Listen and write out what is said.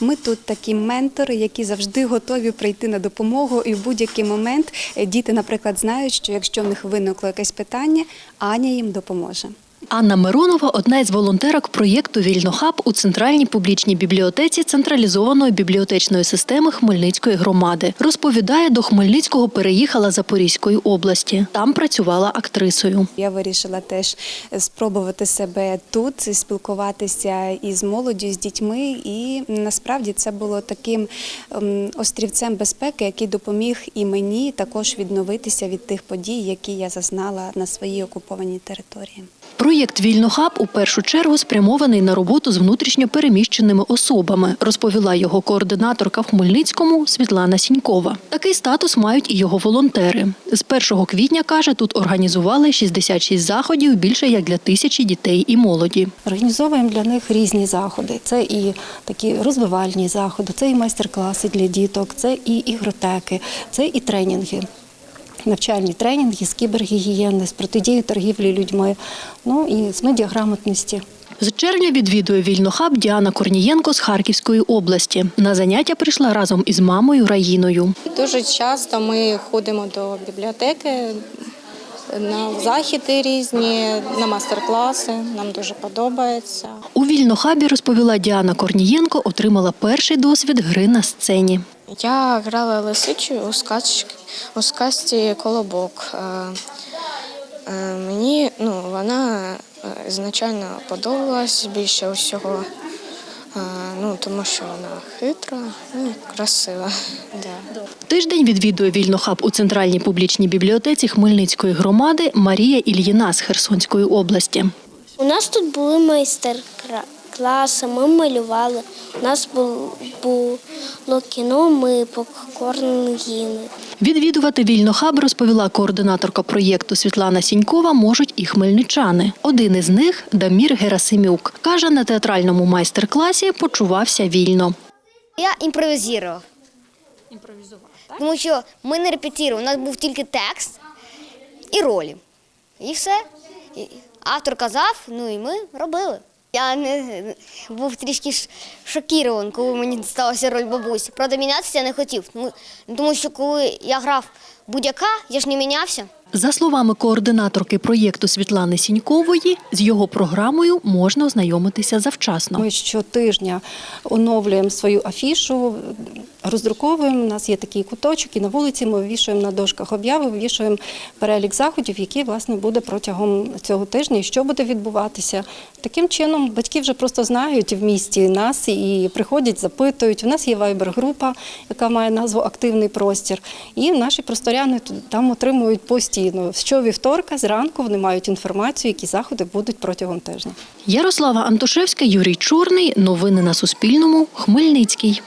Ми тут такі ментори, які завжди готові прийти на допомогу, і в будь-який момент е, діти, наприклад, знають, що якщо в них виникло якесь питання, Аня їм допоможе. Анна Миронова одна із волонтерок проєкту Вільнохаб у центральній публічній бібліотеці централізованої бібліотечної системи Хмельницької громади. Розповідає, до Хмельницького переїхала Запорізької області. Там працювала актрисою. Я вирішила теж спробувати себе тут, спілкуватися із молоддю, з дітьми. І насправді це було таким ем, острівцем безпеки, який допоміг і мені також відновитися від тих подій, які я зазнала на своїй окупованій території. Проєкт Вільнохаб у першу чергу спрямований на роботу з внутрішньо переміщеними особами, розповіла його координаторка в Хмельницькому Світлана Сінькова. Такий статус мають і його волонтери. З 1 квітня каже, тут організували 66 заходів більше як для тисячі дітей і молоді. Організовуємо для них різні заходи. Це і такі розвивальні заходи, це і майстер-класи для діток, це і ігротеки, це і тренінги. Навчальні тренінги з кібергігієни, з протидії торгівлі людьми, ну і з медіаграмотності. З червня відвідує Вільнохаб Діана Корнієнко з Харківської області. На заняття прийшла разом із мамою Раїною. Дуже часто ми ходимо до бібліотеки на західи різні, на майстер-класи. Нам дуже подобається. У Вільнохабі, розповіла Діана Корнієнко, отримала перший досвід гри на сцені. Я грала лисичу у сказці, у сказці Колобок. Е, е, Мені ну, вона е, ізначально подобалась більше усього, ну, тому що вона хитра ну, і красива. Да. Тиждень відвідує Вільнохаб у центральній публічній бібліотеці Хмельницької громади Марія Ільїна з Херсонської області. У нас тут були майстер-класи, ми малювали. У нас було кіно, ми попкорн їли. Відвідувати Вільнохаб, розповіла координаторка проєкту Світлана Сінькова, можуть і хмельничани. Один із них Дамір Герасимюк. Каже, на театральному майстер-класі почувався вільно. Я імпровізував. Імпровізував, так? Тому що ми не репетували, у нас був тільки текст і ролі. І все. Автор казав, ну і ми робили. Я не був трішки шокірований, коли мені сталася роль бабусі. Правда, мінятися я не хотів. Тому що коли я грав будь-яка, я ж не мінявся. За словами координаторки проєкту Світлани Сінькової, з його програмою можна ознайомитися завчасно. Ми щотижня оновлюємо свою афішу, роздруковуємо. У нас є такий куточок, і на вулиці ми вивішуємо на дошках обяви, вивішуємо перелік заходів, які власне буде протягом цього тижня і що буде відбуватися. Таким чином, батьки вже просто знають в місті нас і приходять, запитують. У нас є вайбер-група, яка має назву Активний простір. І наші просторяни там отримують постійно. Щовівторка зранку вони мають інформацію, які заходи будуть протягом тижня. Ярослава Антошевська, Юрій Чорний. Новини на Суспільному. Хмельницький.